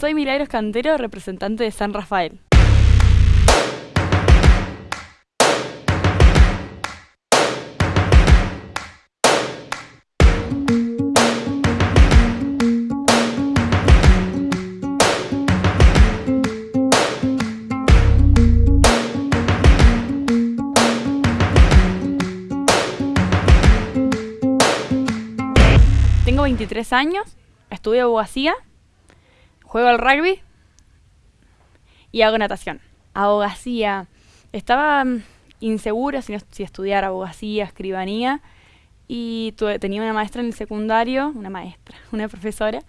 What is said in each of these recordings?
Soy Milagros Cantero, representante de San Rafael. Tengo 23 años, estudio abogacía, juego al rugby y hago natación. Abogacía. Estaba mm, insegura si, si estudiar abogacía, escribanía y tenía una maestra en el secundario, una maestra, una profesora,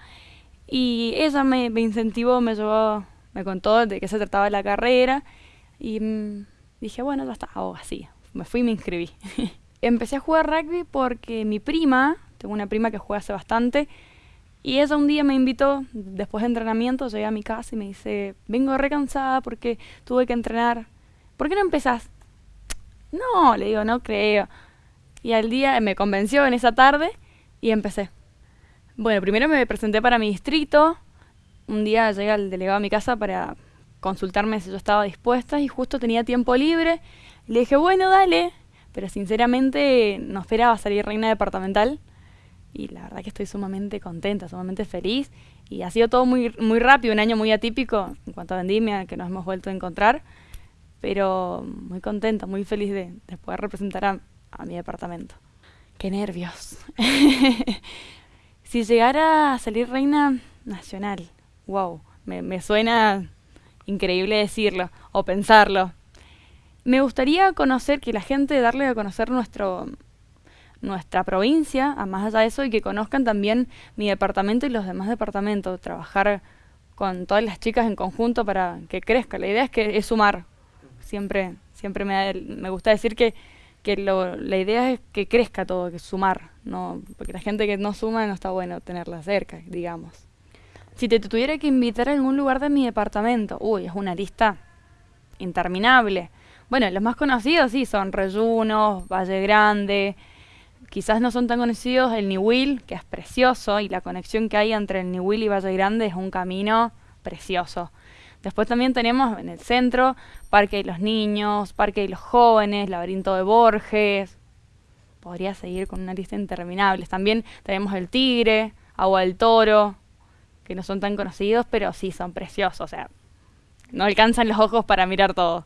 y ella me, incentivó, me llevó, me contó de qué se trataba la carrera y mm, dije, bueno, ya está, abogacía. Me fui y me inscribí. Empecé a jugar rugby porque mi prima, tengo una prima que juega hace bastante, y ella un día me invitó, después de entrenamiento, llegué a mi casa y me dice, vengo recansada porque tuve que entrenar. ¿Por qué no empezás? No, le digo, no creo. Y al día me convenció en esa tarde y empecé. Bueno, primero me presenté para mi distrito. Un día llegué al delegado a mi casa para consultarme si yo estaba dispuesta y justo tenía tiempo libre. Le dije, bueno, dale. Pero sinceramente no esperaba salir reina departamental y la verdad que estoy sumamente contenta, sumamente feliz y ha sido todo muy, muy rápido, un año muy atípico en cuanto a vendimia que nos hemos vuelto a encontrar, pero muy contenta, muy feliz de, poder representar a, mi departamento. ¡Qué nervios! si llegara a salir reina nacional, wow, me, me suena increíble decirlo o pensarlo. Me gustaría conocer, que la gente, darle a conocer nuestro, nuestra provincia, a más allá de eso, y que conozcan también mi departamento y los demás departamentos, trabajar con todas las chicas en conjunto para que crezca. La idea es que es sumar. Siempre, siempre me, me gusta decir que, que lo, la idea es que crezca todo, que sumar, no, porque la gente que no suma no está bueno tenerla cerca, digamos. Si te tuviera que invitar a algún lugar de mi departamento, uy, es una lista interminable. Bueno, los más conocidos sí son Reyunos, Valle Grande, quizás no son tan conocidos el Niwil, que es precioso, y la conexión que hay entre el Niwil y Valle Grande es un camino precioso. Después también tenemos en el centro Parque de los Niños, Parque de los Jóvenes, Laberinto de Borges. Podría seguir con una lista interminable. También tenemos el Tigre, Agua del Toro, que no son tan conocidos, pero sí son preciosos. O sea, no alcanzan los ojos para mirar todo.